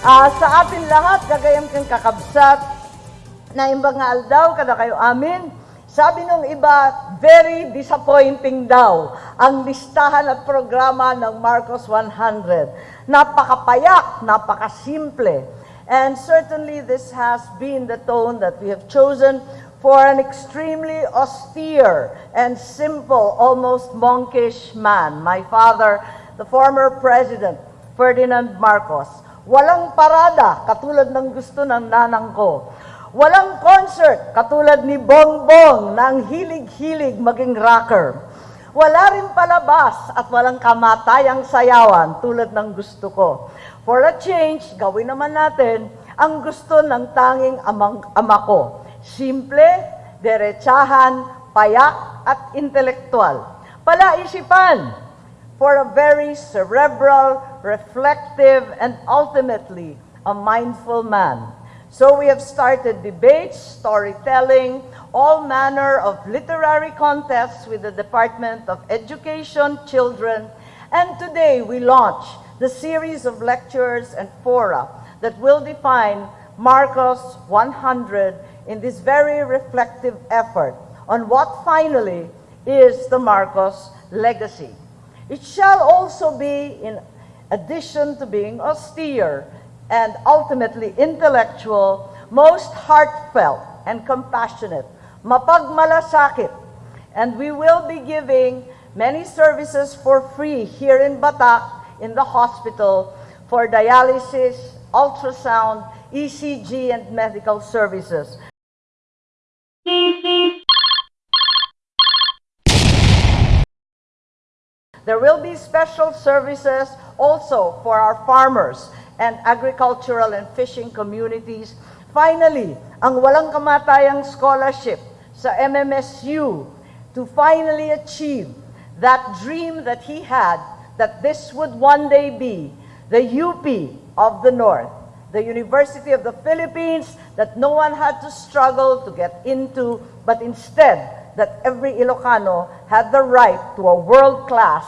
Ah, sa atin lahat, gagayam kang kakabsat, na imbang nga aldaw, kada kayo amin. Sabi nung iba, very disappointing daw ang listahan at programa ng Marcos 100. Napakapayak, napakasimple. And certainly this has been the tone that we have chosen for an extremely austere and simple, almost monkish man, my father, the former president, Ferdinand Marcos. Walang parada, katulad ng gusto ng nanang ko. Walang concert, katulad ni Bongbong na ang hilig-hilig maging rocker. Wala rin palabas at walang kamatayang sayawan tulad ng gusto ko. For a change, gawin naman natin ang gusto ng tanging amang, ama ko. Simple, derechahan, payak at intelektual. Palaisipan for a very cerebral, reflective, and ultimately a mindful man. So we have started debates, storytelling, all manner of literary contests with the Department of Education, Children, and today we launch the series of lectures and fora that will define Marcos 100 in this very reflective effort on what finally is the Marcos legacy. It shall also be, in addition to being austere and ultimately intellectual, most heartfelt and compassionate, mapagmalasakit. And we will be giving many services for free here in Batac, in the hospital, for dialysis, ultrasound, ECG, and medical services. There will be special services also for our farmers and agricultural and fishing communities. Finally, ang walang kamatayang scholarship sa MMSU to finally achieve that dream that he had that this would one day be the UP of the North, the University of the Philippines that no one had to struggle to get into, but instead that every Ilocano had the right to a world-class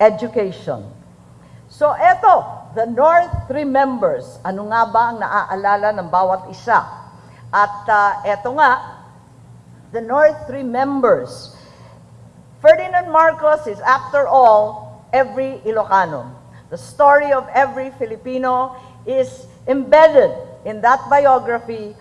education. So eto, the North remembers. Ano nga ba ang naaalala ng bawat isa? At uh, eto nga, the North remembers. Ferdinand Marcos is after all every Ilocano. The story of every Filipino is embedded in that biography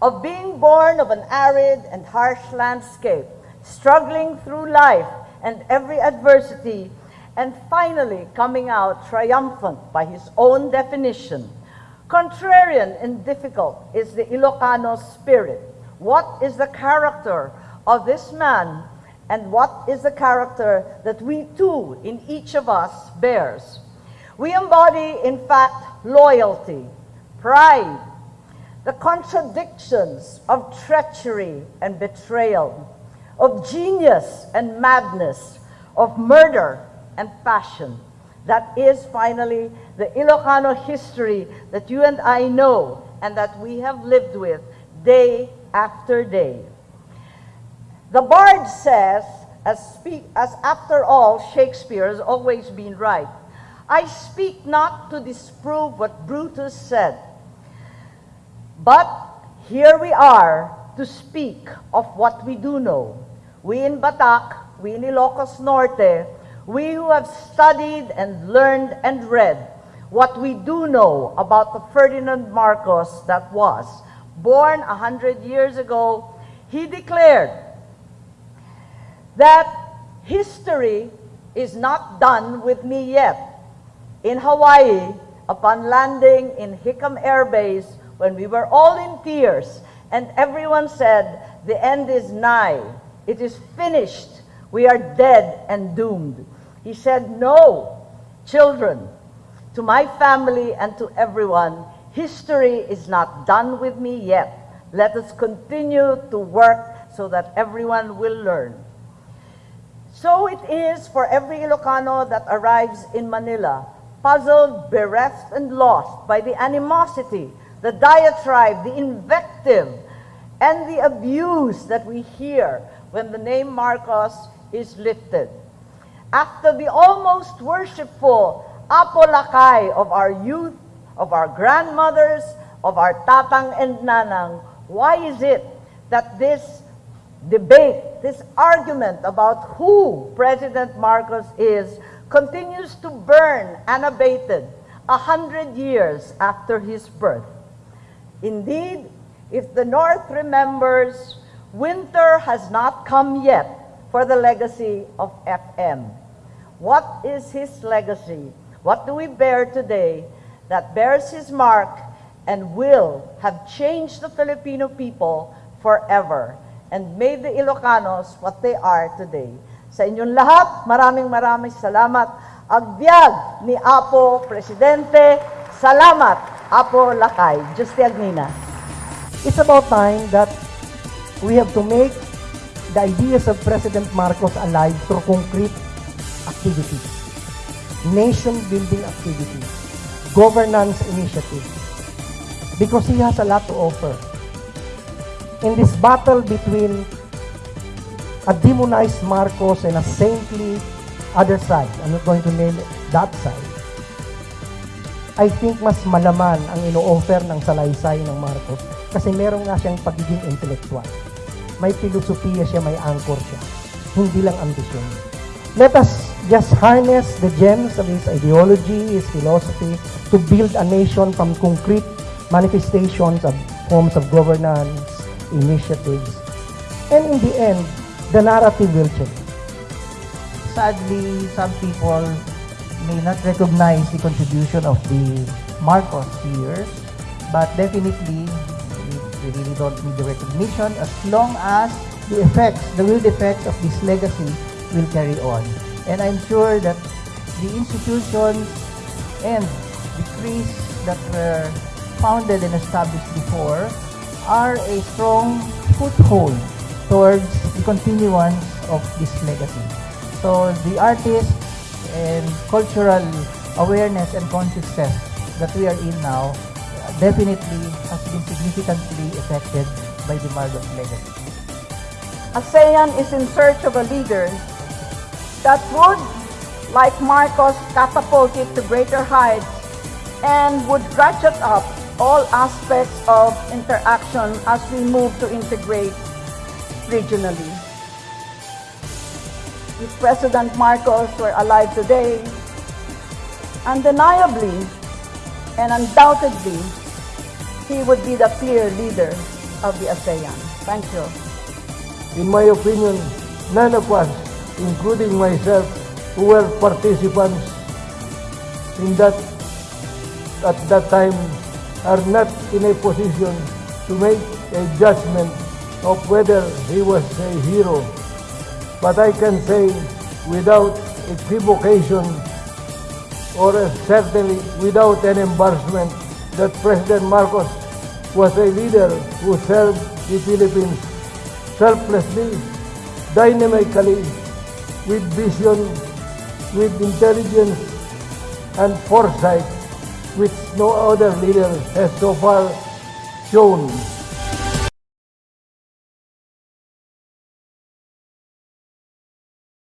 of being born of an arid and harsh landscape, struggling through life and every adversity, and finally coming out triumphant by his own definition. Contrarian and difficult is the Ilocano spirit. What is the character of this man and what is the character that we too in each of us bears? We embody, in fact, loyalty, pride, the contradictions of treachery and betrayal, of genius and madness, of murder and passion. That is finally the Ilocano history that you and I know and that we have lived with day after day. The Bard says, as, speak, as after all, Shakespeare has always been right. I speak not to disprove what Brutus said, but here we are to speak of what we do know. We in Batac, we in Ilocos Norte, we who have studied and learned and read what we do know about the Ferdinand Marcos that was born a hundred years ago, he declared that history is not done with me yet. In Hawaii, upon landing in Hickam Air Base, when we were all in tears and everyone said, the end is nigh, it is finished, we are dead and doomed. He said, no, children, to my family and to everyone, history is not done with me yet. Let us continue to work so that everyone will learn. So it is for every Ilocano that arrives in Manila, puzzled, bereft, and lost by the animosity, the diatribe, the invective, and the abuse that we hear when the name Marcos is lifted. After the almost worshipful Apo Lakay of our youth, of our grandmothers, of our tatang and nanang, why is it that this debate, this argument about who President Marcos is, continues to burn unabated a hundred years after his birth? Indeed, if the North remembers, winter has not come yet for the legacy of FM. What is his legacy? What do we bear today that bears his mark and will have changed the Filipino people forever and made the Ilocanos what they are today? Sa inyong lahat, maraming maraming salamat. Agbyag ni Apo Presidente, salamat Apo Lakay. Juste Agnina. It's about time that we have to make the ideas of President Marcos alive through concrete activities, nation-building activities, governance initiatives, because he has a lot to offer. In this battle between a demonized Marcos and a saintly other side, I'm not going to name it that side, I think mas malaman ang ino-offer ng salaysay ng Marcos kasi meron nga siyang pagiging intellectual. May filosofiya siya, may anchor siya. Hindi lang ambisyon. Let us just harness the gems of his ideology, his philosophy to build a nation from concrete manifestations of forms of governance, initiatives. And in the end, the narrative will change. sadly, some people may not recognize the contribution of the Marcos years, but definitely we, really don't need the recognition as long as the effects, the real effects of this legacy will carry on. And I'm sure that the institutions and the creeds that were founded and established before are a strong foothold towards the continuance of this legacy. So the artists and cultural awareness and consciousness that we are in now definitely has been significantly affected by the Marcos legacy. ASEAN is in search of a leader that would, like Marcos, catapult it to greater heights and would ratchet up all aspects of interaction as we move to integrate regionally. If President Marcos were alive today, undeniably and undoubtedly, he would be the clear leader of the ASEAN. Thank you. In my opinion, none of us, including myself, who were participants in that at that time, are not in a position to make a judgment of whether he was a hero. But I can say without equivocation or certainly without an embarrassment that President Marcos was a leader who served the Philippines selflessly, dynamically, with vision, with intelligence and foresight, which no other leader has so far shown.